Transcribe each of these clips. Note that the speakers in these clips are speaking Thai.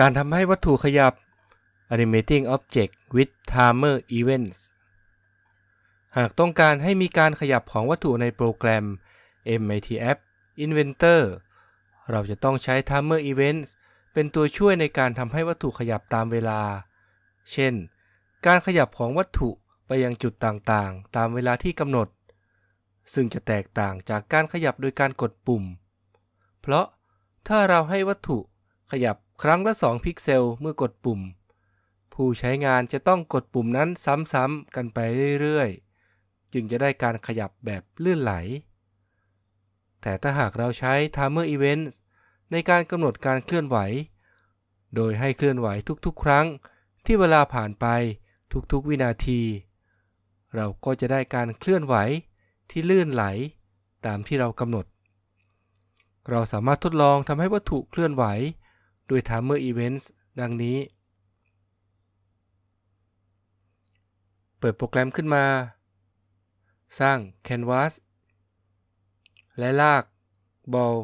การทำให้วัตถุขยับ Animating Object with Timer Events หากต้องการให้มีการขยับของวัตถุในโปรแกรม MATF Inventor เราจะต้องใช้ Timer Events เป็นตัวช่วยในการทำให้วัตถุขยับตามเวลา เช่น การขยับของวัตถุไปยังจุดต่างๆ ตามเวลาที่กำหนด ซึ่งจะแตกต่างจากการขยับโดยการกดปุ่ม เพราะถ้าเราให้วัตถุขยับ ครั้งละ 2 พิกเซลเมื่อกดปุ่ม ผู้ใช้งานจะต้องกดปุ่มนั้นซ้ำๆกันไปเรื่อยๆ จึงจะได้การขยับแบบลื่นไหล แต่ถ้าหากเราใช้ Timer Event ในการกำหนดการเคลื่อนไหว โดยให้เคลื่อนไหวทุกๆ ครั้งที่เวลาผ่านไปทุกๆ วินาที เราก็จะได้การเคลื่อนไหวที่ลื่นไหลตามที่เรากำหนด เราสามารถทดลองทำให้วัตถุเคลื่อนไหว ด้วย Timer Events ดังนี้ เปิดโปรแกรมขึ้นมา สร้าง Canvas และลากบอล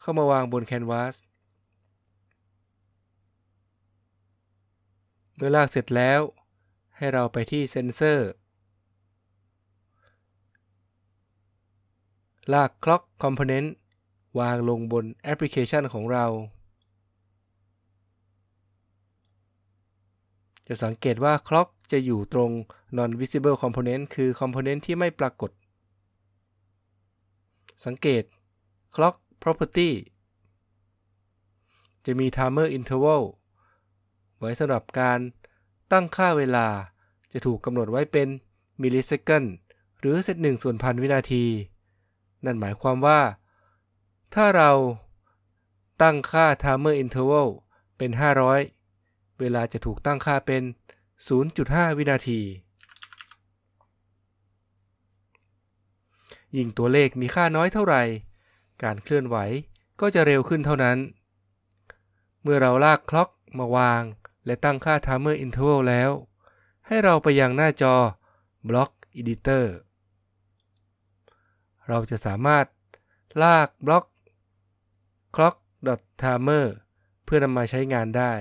เข้ามาวางบน Canvas เมื่อลากเสร็จแล้ว ให้เราไปที่เซนเซอร์ ลาก Clock Component วางลงบนแอปพลิเคชันของเรา จะสังเกตว่า Clock จะอยู่ตรง Non Visible Component คือ Component ที่ไม่ปรากฏ สังเกต Clock Property จะมี Timer Interval ไว้สำหรับการตั้งค่าเวลา จะถูกกำหนดไว้เป็น millisecond หรือเซตหนึ่งส่วนพันวินาที นั่นหมายความว่า ถ้าเราตั้งค่า timer interval เป็น 500 เวลาจะถูกตั้งค่าเป็น 0.5 วินาที ยิ่งตัวเลขมีค่าน้อยเท่าไหร่ การเคลื่อนไหวก็จะเร็วขึ้นเท่านั้น เมื่อเราลากคล็อกมาวาง และตั้งค่า timer interval แล้ว ให้เราไปยังหน้าจอ block editor เราจะสามารถลากบล็อก clock timer เพื่อนำมาใช้งานได้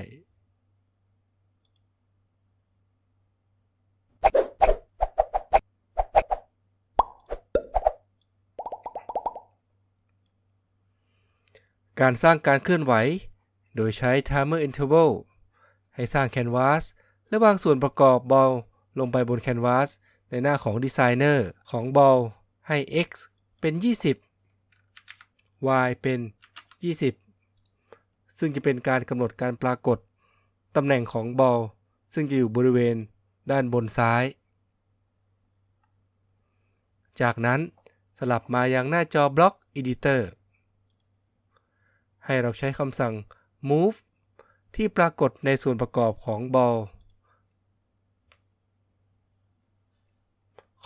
การสร้างการเคลื่อนไหว โดยใช้ timer interval ให้สร้าง Canvas และวางส่วนประกอบบอลลงไปบน Canvas ในหน้าของ Designer ของบอลให้ x เป็น 20 y เป็น 20 ซึ่งจะเป็นการกำหนดการปรากฏตำแหน่งของบอลซึ่งจะอยู่บริเวณด้านบนซ้าย จากนั้นสลับมายังหน้าจอ Block Editor ให้เราใช้คำสั่ง move ที่ปรากฏในส่วนประกอบของบอล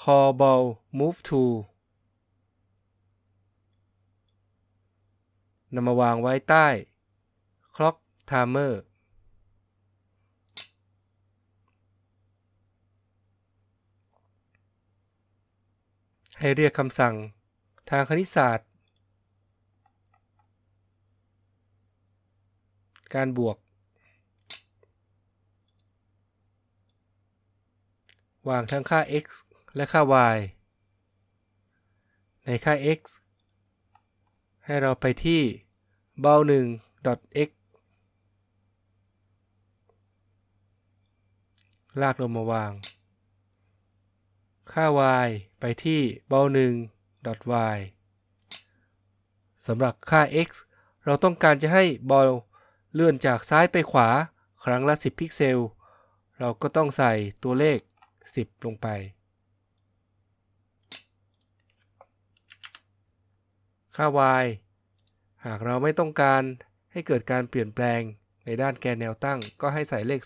call ball move to นำมาวางไว้ใต้ clock timer ให้เรียกคำสั่งทางคณิตศาสตร์ การบวก วางทั้งค่า x และค่า y ในค่า x ให้เราไปที่เบา1 x ลากลงมาวาง ค่า y ไปที่เบา1 y สำหรับค่า x เราต้องการจะให้บอล เลื่อนจากซ้ายไปขวาครั้งละ 10 พิกเซล เราก็ต้องใส่ตัวเลข 10 ลงไป ค่า y หากเราไม่ต้องการให้เกิดการเปลี่ยนแปลงในด้านแกนแนวตั้งก็ให้ใส่เลข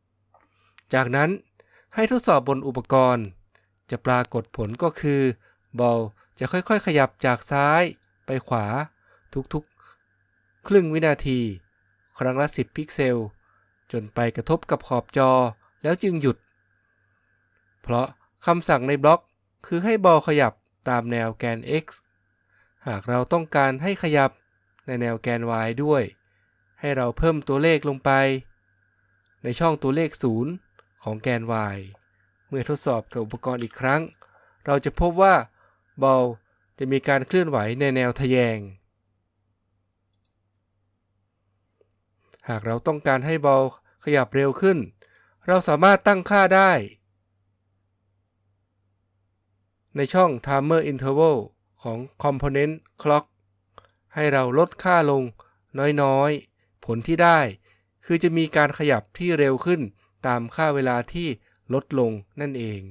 0 จากนั้นให้ทดสอบบนอุปกรณ์ จะปรากฏผลก็คือบอลจะค่อยๆ ขยับจากซ้ายไปขวาทุกๆ ครึ่งวินาที ครั้งละ 10 พิกเซล จนไปกระทบกับขอบจอแล้วจึงหยุด เพราะคำสั่งในบล็อกคือให้บอลขยับตามแนวแกน x หากเราต้องการให้ขยับในแนวแกน y ด้วย ให้เราเพิ่มตัวเลขลงไป ในช่องตัวเลข 0 ของแกน y เมื่อทดสอบกับอุปกรณ์อีกครั้ง เราจะพบว่าบอลจะมีการเคลื่อนไหวในแนวทะแยง หากเราต้องการให้บอลขยับเร็วขึ้น เราสามารถตั้งค่าได้ ในช่อง Timer Interval ของ Component Clock ให้เราลดค่าลงน้อยๆ ผลที่ได้ คือจะมีการขยับที่เร็วขึ้นตามค่าเวลาที่ลดลงนั่นเอง